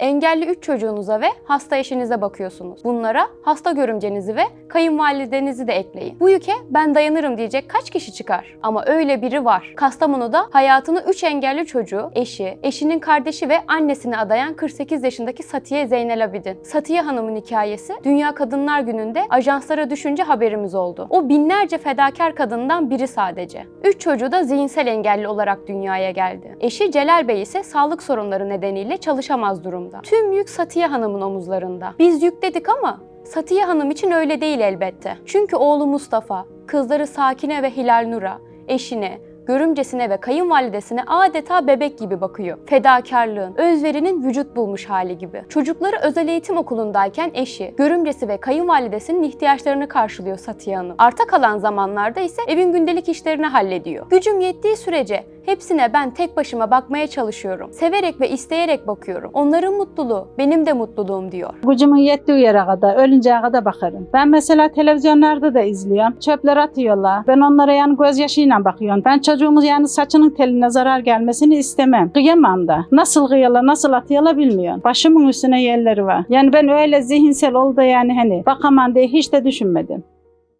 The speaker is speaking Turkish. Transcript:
Engelli 3 çocuğunuza ve hasta eşinize bakıyorsunuz. Bunlara hasta görümcenizi ve kayınvalidenizi de ekleyin. Bu yüke ben dayanırım diyecek kaç kişi çıkar? Ama öyle biri var. Kastamonu'da hayatını 3 engelli çocuğu, eşi, eşinin kardeşi ve annesine adayan 48 yaşındaki Satiye Zeynel Abidin. Satiye Hanım'ın hikayesi Dünya Kadınlar Günü'nde ajanslara düşünce haberimiz oldu. O binlerce fedakar kadından biri sadece. 3 çocuğu da zihinsel engelli olarak dünyaya geldi. Eşi Celal Bey ise sağlık sorunları nedeniyle çalışamaz durumda. Tüm yük Satiye Hanım'ın omuzlarında. Biz yükledik ama Satiye Hanım için öyle değil elbette. Çünkü oğlu Mustafa, kızları Sakine ve Hilal Nur'a, eşine, görümcesine ve kayınvalidesine adeta bebek gibi bakıyor. Fedakarlığın, özverinin vücut bulmuş hali gibi. Çocukları özel eğitim okulundayken eşi, görümcesi ve kayınvalidesinin ihtiyaçlarını karşılıyor Satiye Hanım. Arta kalan zamanlarda ise evin gündelik işlerini hallediyor. Gücüm yettiği sürece hepsine ben tek başıma bakmaya çalışıyorum. Severek ve isteyerek bakıyorum. Onların mutluluğu benim de mutluluğum diyor. Gücümün yettiği yere kadar, ölünceye kadar bakarım. Ben mesela televizyonlarda da izliyorum. Çöpler atıyorlar. Ben onlara yani gözyaşıyla bakıyorum. Ben çocuğumuz yani saçının teline zarar gelmesini istemem. Kıyamam da. Nasıl kıyıyorlar, nasıl atıyorlar bilmiyorum. Başımın üstüne yerleri var. Yani ben öyle zihinsel oldu yani hani bakamam diye hiç de düşünmedim.